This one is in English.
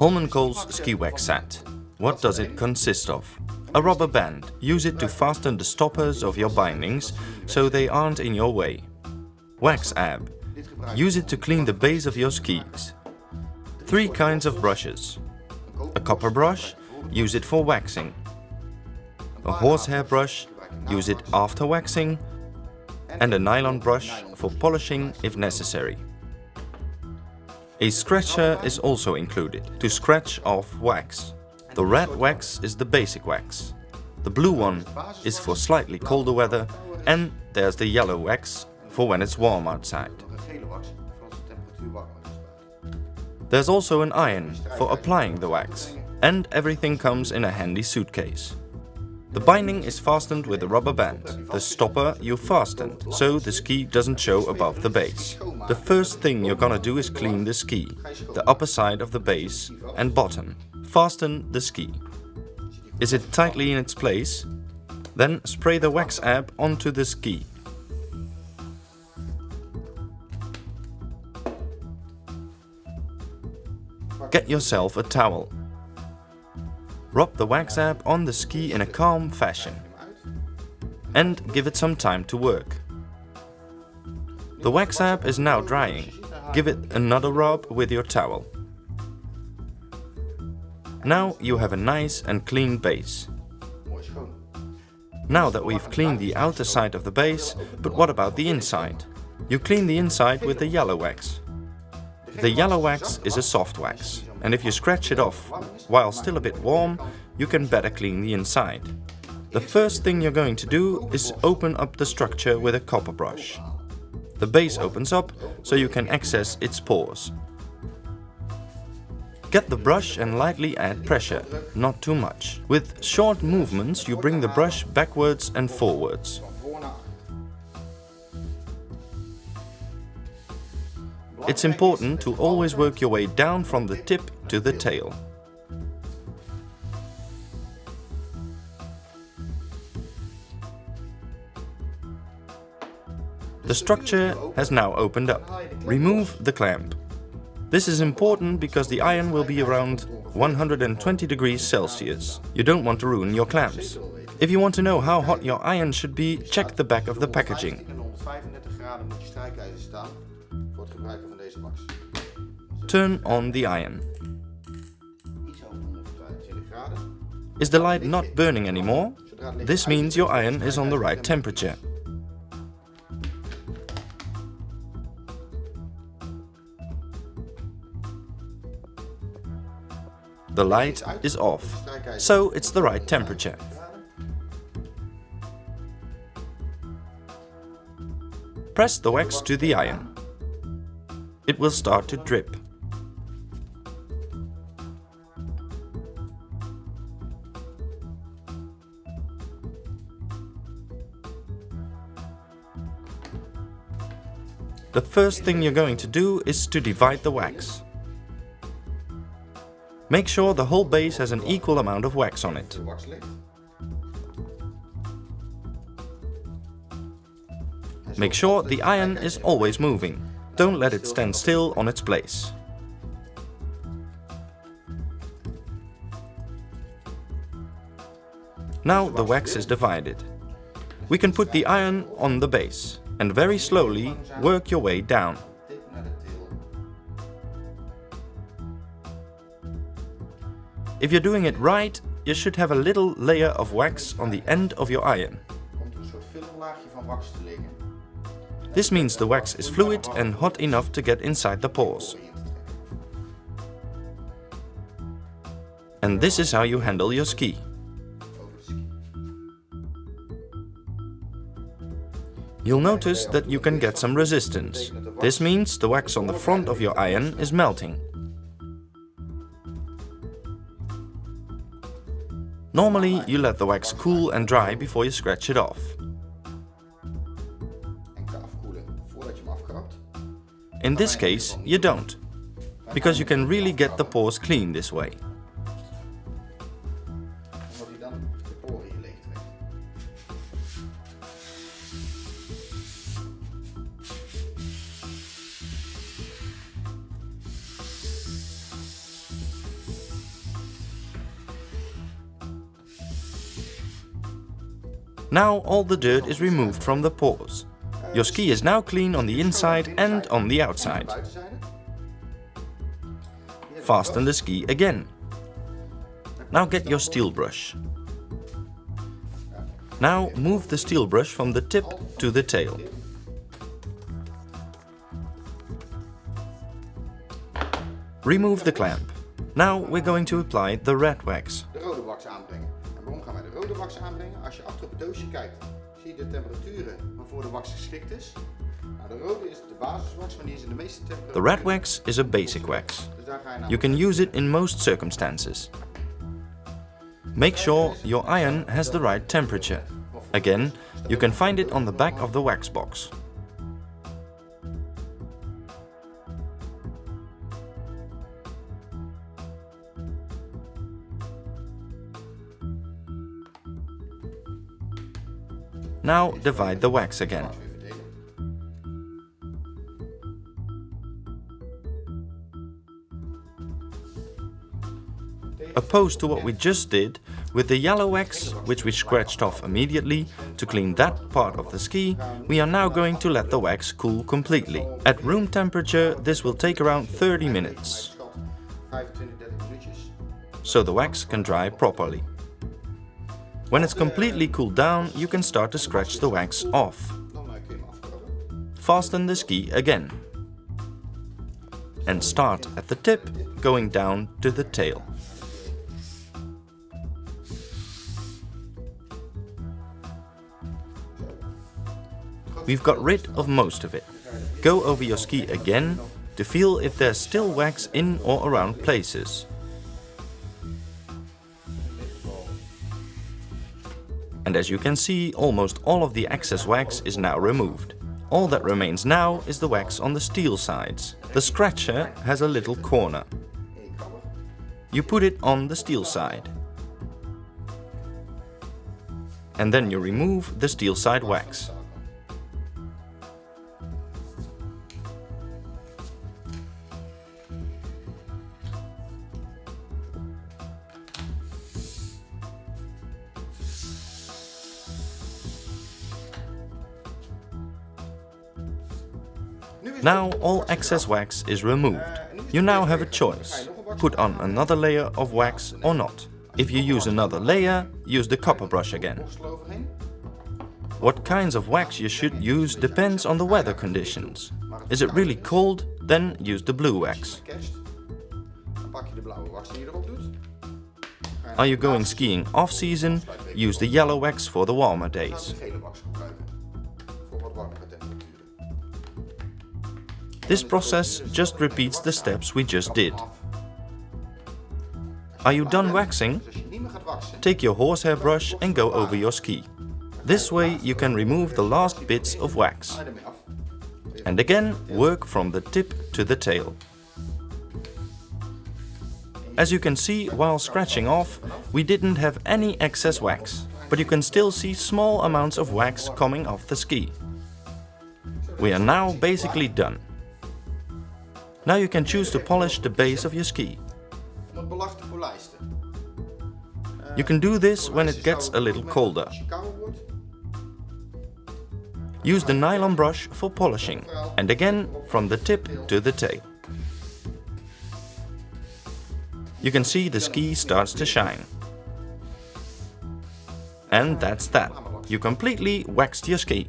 Holmenkol's ski wax set. What does it consist of? A rubber band. Use it to fasten the stoppers of your bindings so they aren't in your way. Wax ab. Use it to clean the base of your skis. Three kinds of brushes. A copper brush, use it for waxing. A horsehair brush, use it after waxing. And a nylon brush for polishing if necessary. A scratcher is also included, to scratch off wax. The red wax is the basic wax. The blue one is for slightly colder weather and there's the yellow wax for when it's warm outside. There's also an iron for applying the wax and everything comes in a handy suitcase. The binding is fastened with a rubber band. The stopper you fastened, so the ski doesn't show above the base. The first thing you're gonna do is clean the ski, the upper side of the base and bottom. Fasten the ski. Is it tightly in its place? Then spray the wax ab onto the ski. Get yourself a towel. Rub the wax ab on the ski in a calm fashion. And give it some time to work. The wax ab is now drying. Give it another rub with your towel. Now you have a nice and clean base. Now that we've cleaned the outer side of the base, but what about the inside? You clean the inside with the yellow wax. The yellow wax is a soft wax, and if you scratch it off while still a bit warm, you can better clean the inside. The first thing you're going to do is open up the structure with a copper brush. The base opens up so you can access its pores. Get the brush and lightly add pressure, not too much. With short movements you bring the brush backwards and forwards. It's important to always work your way down from the tip to the tail. The structure has now opened up. Remove the clamp. This is important because the iron will be around 120 degrees Celsius. You don't want to ruin your clamps. If you want to know how hot your iron should be, check the back of the packaging. Turn on the iron. Is the light not burning anymore? This means your iron is on the right temperature. The light is off, so it's the right temperature. Press the wax to the iron. It will start to drip. The first thing you're going to do is to divide the wax. Make sure the whole base has an equal amount of wax on it. Make sure the iron is always moving. Don't let it stand still on its place. Now the wax is divided. We can put the iron on the base and very slowly work your way down. If you're doing it right, you should have a little layer of wax on the end of your iron. This means the wax is fluid and hot enough to get inside the pores. And this is how you handle your ski. You'll notice that you can get some resistance. This means the wax on the front of your iron is melting. Normally you let the wax cool and dry before you scratch it off. In this case, you don't, because you can really get the pores clean this way. Now all the dirt is removed from the pores. Your ski is now clean on the inside and on the outside. Fasten the ski again. Now get your steel brush. Now move the steel brush from the tip to the tail. Remove the clamp. Now we're going to apply the red wax. De rode wax aanbrengen. En waarom gaan wij de rode wax aanbrengen? Als je achter op het doosje kijkt, zie je de temperaturen waarvoor de wax geschikt is. Nou, de rode is de basiswax, maar die is in de meeste temperaturen. The red wax is a basic wax. Dus daar ga je naar You can use it in most circumstances. Make sure your iron has the right temperature. Again, you can find it on the back of the wax box. Now divide the wax again. Opposed to what we just did, with the yellow wax, which we scratched off immediately, to clean that part of the ski, we are now going to let the wax cool completely. At room temperature, this will take around 30 minutes, Schat, 25, 30 minuutjes. so the wax can dry properly. When it's completely cooled down, you can start to scratch the wax off. Fasten the ski again. And start at the tip, going down to the tail. We've got rid of most of it. Go over your ski again to feel if there's still wax in or around places. And as you can see, almost all of the excess wax is now removed. All that remains now is the wax on the steel sides. The scratcher has a little corner. You put it on the steel side. And then you remove the steel side wax. Now all excess wax is removed. You now have a choice. Put on another layer of wax or not. If you use another layer, use the copper brush again. What kinds of wax you should use depends on the weather conditions. Is it really cold? Then use the blue wax. Are you going skiing off-season? Use the yellow wax for the warmer days. This process just repeats the steps we just did. Are you done waxing? Take your horsehair brush and go over your ski. This way you can remove the last bits of wax. And again, work from the tip to the tail. As you can see, while scratching off, we didn't have any excess wax, but you can still see small amounts of wax coming off the ski. We are now basically done. Now you can choose to polish the base of your ski. Om het belag te polijsten. Eh, you can do this when it gets a little colder. Als je kouder wordt, Use the nylon brush for polishing, and again from the tip to the tail. You can see the ski starts to shine. And that's that. You completely waxed your ski.